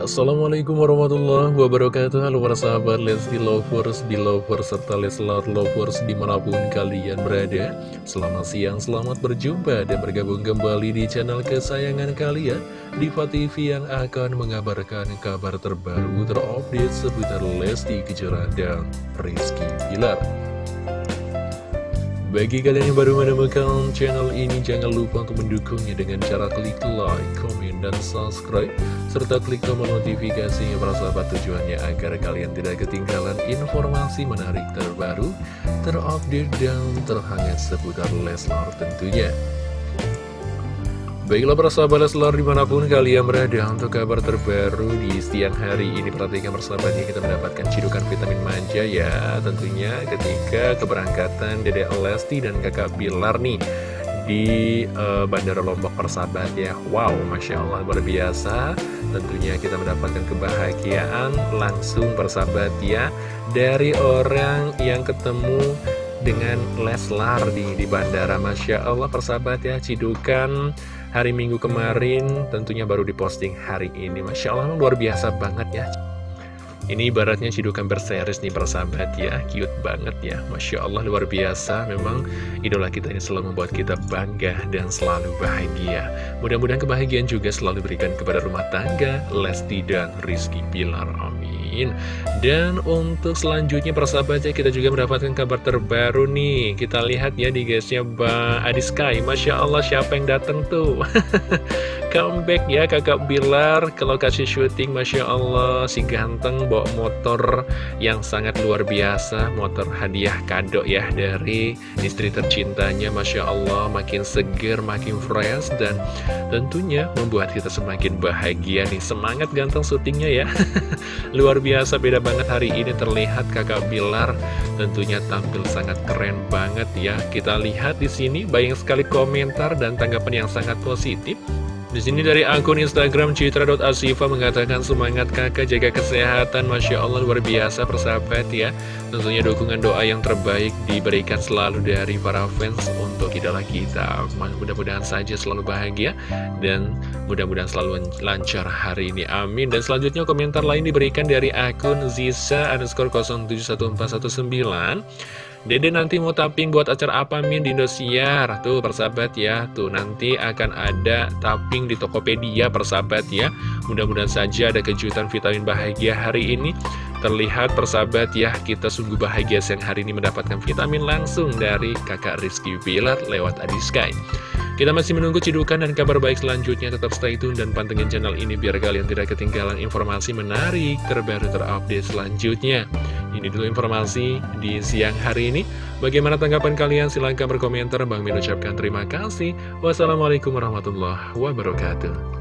Assalamualaikum warahmatullahi wabarakatuh. Halo para sahabat Lesti Lovers, Belovers, serta Leslar Lovers di mana pun kalian berada. Selamat siang, selamat berjumpa dan bergabung kembali di channel kesayangan kalian Diva TV yang akan mengabarkan kabar terbaru terupdate seputar Lesti Kejora dan Rizky Pilar bagi kalian yang baru menemukan channel ini, jangan lupa untuk mendukungnya dengan cara klik like, komen, dan subscribe, serta klik tombol notifikasinya para sahabat tujuannya agar kalian tidak ketinggalan informasi menarik terbaru, terupdate, dan terhangat seputar Leslar tentunya. Baiklah para sahabat Leslar di mana pun kalian berada untuk kabar terbaru di siang hari ini Perhatikan persahabatnya kita mendapatkan cidukan vitamin manja ya. Tentunya ketika keberangkatan Dede Lesti dan kakak Bilar nih Di uh, Bandara Lombok persahabat ya. Wow Masya Allah luar biasa. Tentunya kita mendapatkan kebahagiaan langsung persahabat ya Dari orang yang ketemu dengan Leslar di, di bandara. Masya Allah persahabat ya Cidukan. Hari Minggu kemarin tentunya baru diposting hari ini. Masya Allah luar biasa banget ya. Ini ibaratnya cidukan berseris nih persahabat ya. Cute banget ya. Masya Allah luar biasa. Memang idola kita ini selalu membuat kita bangga dan selalu bahagia. Mudah-mudahan kebahagiaan juga selalu diberikan kepada rumah tangga Lesti dan Rizky Pilar Amin Dan untuk selanjutnya persahabatnya kita juga mendapatkan kabar terbaru nih. Kita lihat ya di guysnya Mbak Adiskai Masya Allah siapa yang datang tuh? Comeback ya kakak Bilar ke lokasi syuting. Masya Allah si ganteng bawa motor yang sangat luar biasa. Motor hadiah kado ya dari istri tercintanya. Masya Allah makin seger makin fresh dan tentunya membuat kita semakin bahagia nih. Semangat ganteng syutingnya ya. Luar biasa beda banget hari ini. Terlihat kakak Bilar tentunya tampil sangat keren banget ya. Kita lihat di sini banyak sekali komentar dan tanggapan yang sangat positif di sini dari akun Instagram citra.asifa mengatakan semangat kakak. Jaga kesehatan. Masya Allah luar biasa persahabat ya. Tentunya dukungan doa yang terbaik diberikan selalu dari para fans untuk idola kita. Mudah-mudahan saja selalu bahagia dan mudah-mudahan selalu lancar hari ini. Amin. Dan selanjutnya komentar lain diberikan dari akun Zisa underscore 071419 Dede nanti mau tapping buat acara apa Min di Indosiar? Tuh persahabat ya. Tuh nanti akan ada tapping di Tokopedia persahabat ya. Mudah-mudahan saja ada kejutan vitamin bahagia hari ini. Terlihat persahabat ya Kita sungguh bahagia siang hari ini mendapatkan vitamin langsung dari kakak Rizky Pilar lewat Adiskai kita masih menunggu cidukan dan kabar baik selanjutnya. Tetap stay tune dan pantengin channel ini biar kalian tidak ketinggalan informasi menarik terbaru terupdate selanjutnya. Ini dulu informasi di siang hari ini. Bagaimana tanggapan kalian? Silahkan berkomentar. Bang Min ucapkan terima kasih. Wassalamualaikum warahmatullahi wabarakatuh.